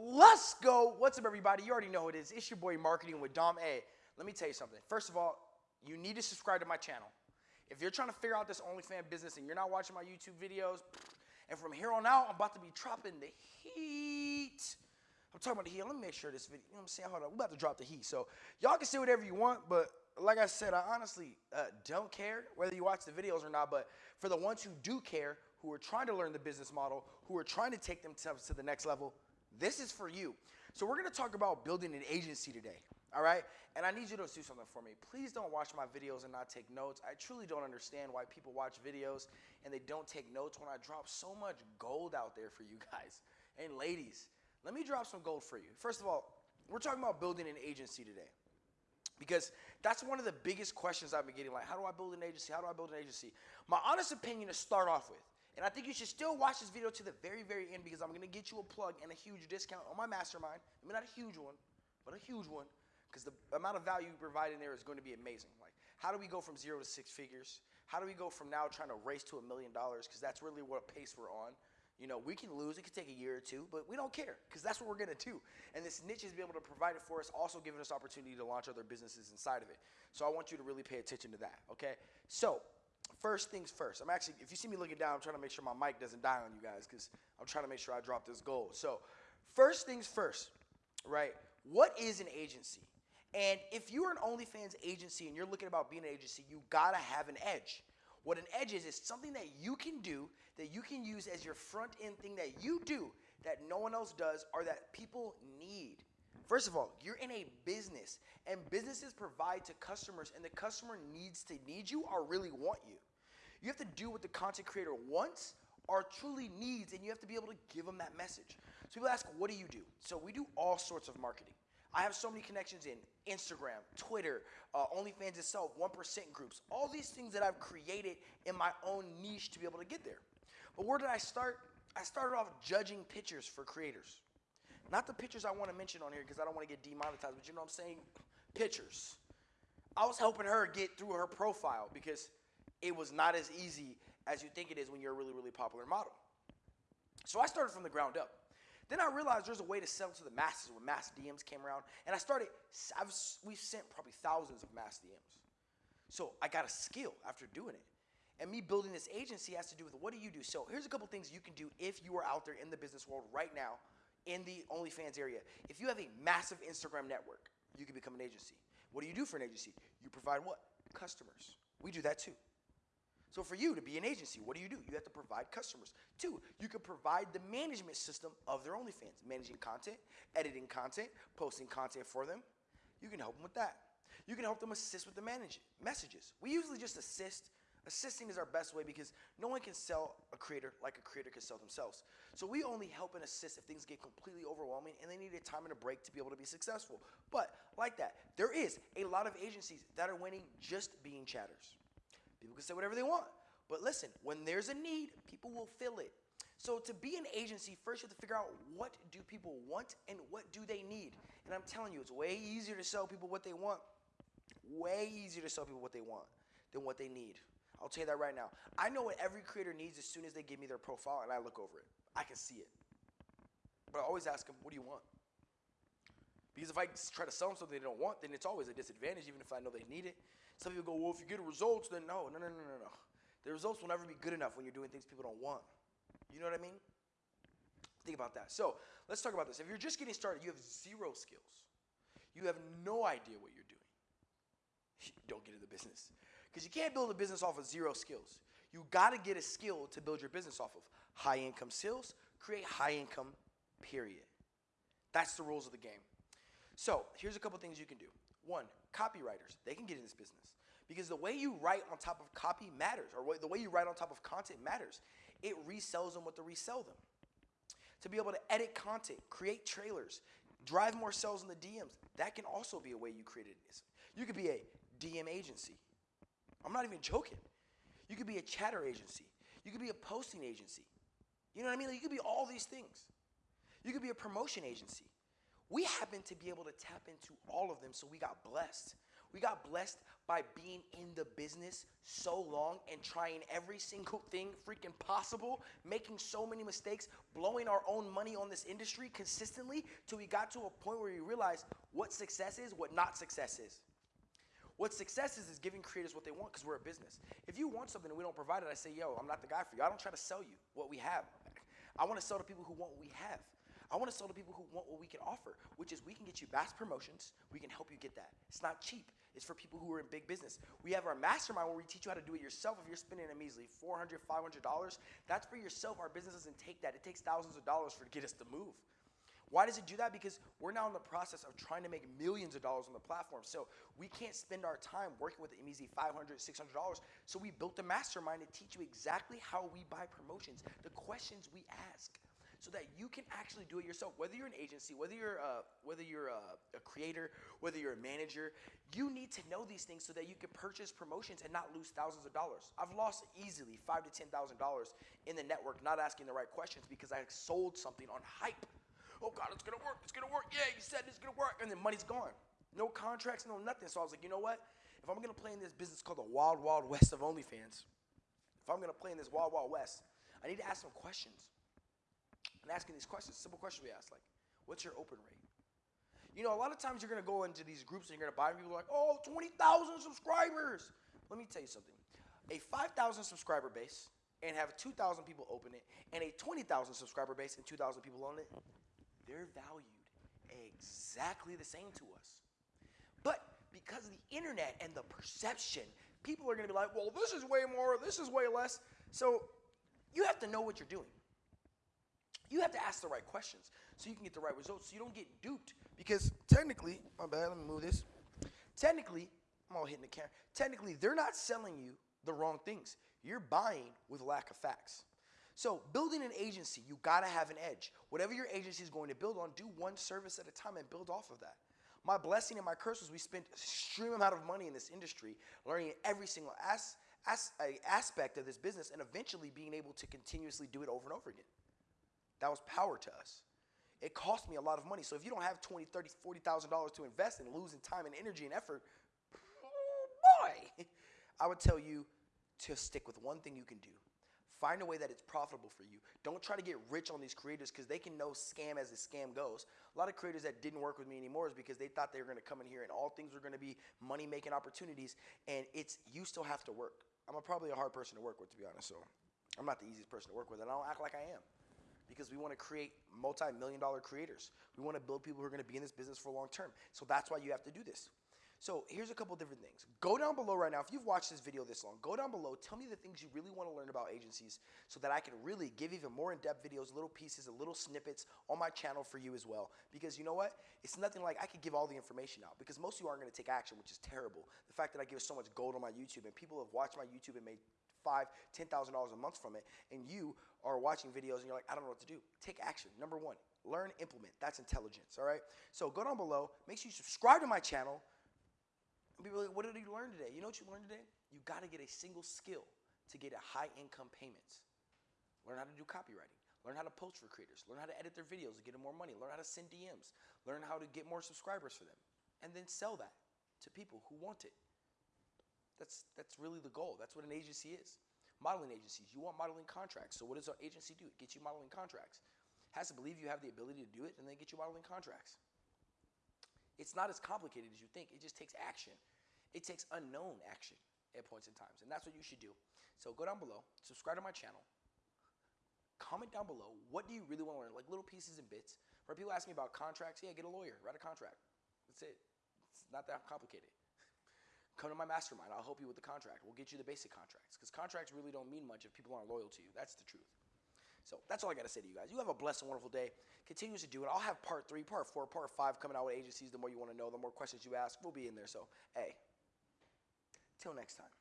let's go. What's up, everybody? You already know it is. It's your boy Marketing with Dom A. Let me tell you something. First of all, you need to subscribe to my channel. If you're trying to figure out this OnlyFans business and you're not watching my YouTube videos, and from here on out, I'm about to be dropping the heat. I'm talking about the heat. Let me make sure this video, you know what I'm saying? Hold on. We're about to drop the heat. So y'all can say whatever you want, but like I said, I honestly uh, don't care whether you watch the videos or not. But for the ones who do care, who are trying to learn the business model, who are trying to take themselves to the next level, this is for you. So we're gonna talk about building an agency today. All right? And I need you to do something for me. Please don't watch my videos and not take notes. I truly don't understand why people watch videos and they don't take notes when I drop so much gold out there for you guys. And ladies, let me drop some gold for you. First of all, we're talking about building an agency today. Because that's one of the biggest questions I've been getting like, how do I build an agency? How do I build an agency? My honest opinion to start off with, and I think you should still watch this video to the very, very end because I'm gonna get you a plug and a huge discount on my mastermind. I mean, not a huge one, but a huge one because the amount of value you provide in there is going to be amazing. Like, how do we go from zero to six figures? How do we go from now trying to race to a million dollars? Because that's really what pace we're on. You know, we can lose. It could take a year or two, but we don't care because that's what we're going to do. And this niche is be able to provide it for us, also giving us opportunity to launch other businesses inside of it. So I want you to really pay attention to that, okay? So first things first. I'm actually, if you see me looking down, I'm trying to make sure my mic doesn't die on you guys because I'm trying to make sure I drop this gold. So first things first, right? What is an agency? And if you're an OnlyFans agency and you're looking about being an agency, you gotta have an edge. What an edge is, is something that you can do that you can use as your front end thing that you do that no one else does or that people need. First of all, you're in a business and businesses provide to customers and the customer needs to need you or really want you. You have to do what the content creator wants or truly needs and you have to be able to give them that message. So people ask, what do you do? So we do all sorts of marketing. I have so many connections in Instagram, Twitter, uh, OnlyFans itself, 1% groups, all these things that I've created in my own niche to be able to get there. But where did I start? I started off judging pictures for creators. Not the pictures I want to mention on here because I don't want to get demonetized, but you know what I'm saying? Pictures. I was helping her get through her profile because it was not as easy as you think it is when you're a really, really popular model. So I started from the ground up. Then I realized there's a way to sell to the masses when mass DMs came around. And I started, I've, we've sent probably thousands of mass DMs. So I got a skill after doing it. And me building this agency has to do with what do you do? So here's a couple things you can do if you are out there in the business world right now in the OnlyFans area. If you have a massive Instagram network, you can become an agency. What do you do for an agency? You provide what? Customers. We do that too. So for you to be an agency, what do you do? You have to provide customers. Two, you can provide the management system of their OnlyFans, managing content, editing content, posting content for them. You can help them with that. You can help them assist with the manage messages. We usually just assist. Assisting is our best way because no one can sell a creator like a creator can sell themselves. So we only help and assist if things get completely overwhelming and they need a time and a break to be able to be successful. But like that, there is a lot of agencies that are winning just being chatters. People can say whatever they want. But listen, when there's a need, people will fill it. So to be an agency, first you have to figure out what do people want and what do they need. And I'm telling you, it's way easier to sell people what they want. Way easier to sell people what they want than what they need. I'll tell you that right now. I know what every creator needs as soon as they give me their profile and I look over it. I can see it. But I always ask them, what do you want? Because if I try to sell them something they don't want, then it's always a disadvantage, even if I know they need it. Some people go, well, if you get results, then no, no, no, no, no, no. The results will never be good enough when you're doing things people don't want. You know what I mean? Think about that. So let's talk about this. If you're just getting started, you have zero skills. You have no idea what you're doing. don't get in the business. Because you can't build a business off of zero skills. You got to get a skill to build your business off of. High income sales, create high income, period. That's the rules of the game. So here's a couple things you can do. One, copywriters, they can get in this business because the way you write on top of copy matters, or the way you write on top of content matters. It resells them what to resell them. To be able to edit content, create trailers, drive more sales in the DMs, that can also be a way you create this. You could be a DM agency. I'm not even joking. You could be a chatter agency. You could be a posting agency. You know what I mean? Like you could be all these things. You could be a promotion agency. We happen to be able to tap into all of them, so we got blessed. We got blessed by being in the business so long and trying every single thing freaking possible, making so many mistakes, blowing our own money on this industry consistently till we got to a point where we realized what success is, what not success is. What success is is giving creators what they want because we're a business. If you want something and we don't provide it, I say, yo, I'm not the guy for you. I don't try to sell you what we have. I want to sell to people who want what we have. I want to sell to people who want what we can offer, which is we can get you bass promotions. We can help you get that. It's not cheap. It's for people who are in big business. We have our mastermind where we teach you how to do it yourself. If you're spending a measly $400, $500, that's for yourself. Our business doesn't take that. It takes thousands of dollars for to get us to move. Why does it do that? Because we're now in the process of trying to make millions of dollars on the platform. So we can't spend our time working with the measly $500, $600. So we built a mastermind to teach you exactly how we buy promotions, the questions we ask so that you can actually do it yourself. Whether you're an agency, whether you're a, whether you're a, a, creator, whether you're a manager, you need to know these things so that you can purchase promotions and not lose thousands of dollars. I've lost easily five to ten thousand dollars in the network not asking the right questions because I sold something on hype. Oh God, it's gonna work. It's gonna work. Yeah, you said it's gonna work, and then money's gone. No contracts, no nothing. So I was like, you know what? If I'm gonna play in this business called the Wild Wild West of OnlyFans, if I'm gonna play in this Wild Wild West, I need to ask some questions and asking these questions, simple questions we ask, like, what's your open rate? You know, a lot of times you're gonna go into these groups and you're gonna buy people like, oh, 20,000 subscribers. Let me tell you something. A 5,000 subscriber base and have 2,000 people open it, and a 20,000 subscriber base and 2,000 people own it, they're valued exactly the same to us. But because of the internet and the perception, people are gonna be like, well, this is way more, this is way less. So you have to know what you're doing. You have to ask the right questions so you can get the right results so you don't get duped. Because technically, my bad, let me move this. Technically, I'm all hitting the camera. Technically, they're not selling you the wrong things. You're buying with lack of facts. So, building an agency, you gotta have an edge. Whatever your agency is going to build on, do one service at a time and build off of that. My blessing and my curse was we spent extreme amount of money in this industry, learning every single as, as, aspect of this business, and eventually being able to continuously do it over and over again. That was power to us. It cost me a lot of money. So if you don't have 20, 30, 40,000 dollars to invest in losing time and energy and effort, boy, I would tell you to stick with one thing you can do. Find a way that it's profitable for you. Don't try to get rich on these creators because they can know scam as the scam goes. A lot of creators that didn't work with me anymore is because they thought they were going to come in here and all things were going to be money making opportunities. And it's you still have to work. I'm a, probably a hard person to work with, to be honest. So I'm not the easiest person to work with, and I don't act like I am because we want to create multi-million dollar creators. We want to build people who are going to be in this business for long term. So that's why you have to do this. So here's a couple different things. Go down below right now. If you've watched this video this long, go down below. Tell me the things you really want to learn about agencies so that I can really give even more in-depth videos, little pieces, and little snippets on my channel for you as well. Because you know what? It's nothing like I could give all the information out because most of you aren't going to take action, which is terrible. The fact that I give so much gold on my YouTube and people have watched my YouTube and made five, ten thousand dollars a month from it, and you are watching videos and you're like, I don't know what to do. Take action. Number one, learn, implement. That's intelligence. All right. So go down below. Make sure you subscribe to my channel. And people like, what did you learn today? You know what you learned today? You got to get a single skill to get a high income payments. Learn how to do copywriting. Learn how to post for creators. Learn how to edit their videos to get them more money. Learn how to send DMs. Learn how to get more subscribers for them. And then sell that to people who want it. That's, that's really the goal. That's what an agency is. Modeling agencies, you want modeling contracts. So what does our agency do? It gets you modeling contracts. Has to believe you have the ability to do it and then get you modeling contracts. It's not as complicated as you think. It just takes action. It takes unknown action at points in times. And that's what you should do. So go down below, subscribe to my channel, comment down below. What do you really want to learn? Like little pieces and bits. Where people ask me about contracts, yeah, get a lawyer, write a contract. That's it. It's not that complicated. Come to my mastermind. I'll help you with the contract. We'll get you the basic contracts because contracts really don't mean much if people aren't loyal to you. That's the truth. So that's all I got to say to you guys. You have a blessed and wonderful day. Continue to do it. I'll have part three, part four, part five coming out with agencies. The more you want to know, the more questions you ask, we'll be in there. So, hey, till next time.